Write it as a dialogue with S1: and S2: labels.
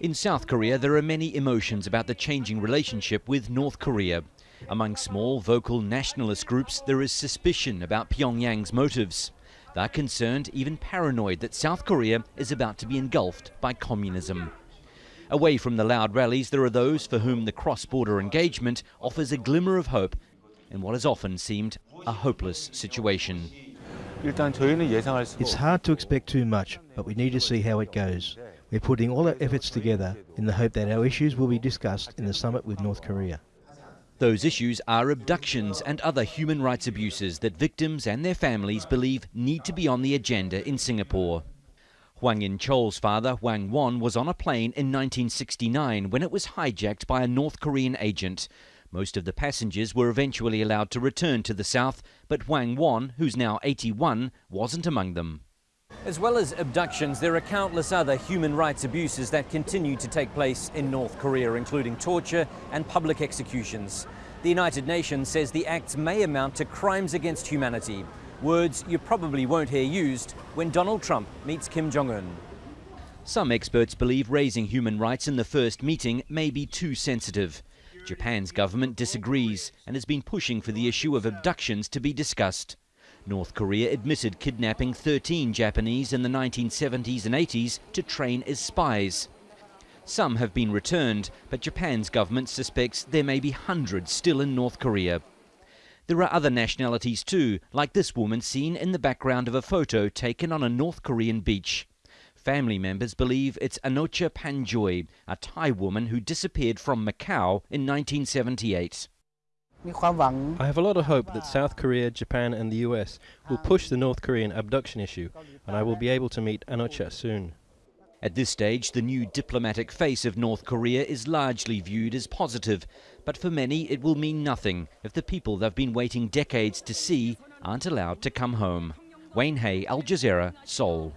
S1: In South Korea, there are many emotions about the changing relationship with North Korea. Among small, vocal nationalist groups, there is suspicion about Pyongyang's motives. They're concerned, even paranoid, that South Korea is about to be engulfed by communism. Away from the loud rallies, there are those for whom the cross border engagement offers a glimmer of hope in what has often seemed a hopeless situation.
S2: It's hard to expect too much, but we need to see how it goes. We're putting all our efforts together in the hope that our issues will be discussed in the summit with North Korea.
S1: Those issues are abductions and other human rights abuses that victims and their families believe need to be on the agenda in Singapore. Hwang In-cheol's father, Hwang Won, was on a plane in 1969 when it was hijacked by a North Korean agent. Most of the passengers were eventually allowed to return to the south, but Hwang Won, who's now 81, wasn't among them. As well as abductions, there are countless other human rights abuses that continue to take place in North Korea, including torture and public executions. The United Nations says the acts may amount to crimes against humanity, words you probably won't hear used when Donald Trump meets Kim Jong-un. Some experts believe raising human rights in the first meeting may be too sensitive. Japan's government disagrees and has been pushing for the issue of abductions to be discussed. North Korea admitted kidnapping 13 Japanese in the 1970s and 80s to train as spies. Some have been returned, but Japan's government suspects there may be hundreds still in North Korea. There are other nationalities too, like this woman seen in the background of a photo taken on a North Korean beach. Family members believe it's Anocha Panjoy, a Thai woman who disappeared from Macau in 1978.
S3: I have a lot of hope that South Korea, Japan and the US will push the North Korean abduction issue and I will be able to meet Anocha soon.
S1: At this stage, the new diplomatic face of North Korea is largely viewed as positive, but for many it will mean nothing if the people they've been waiting decades to see aren't allowed to come home. Wayne Hay, Al Jazeera, Seoul.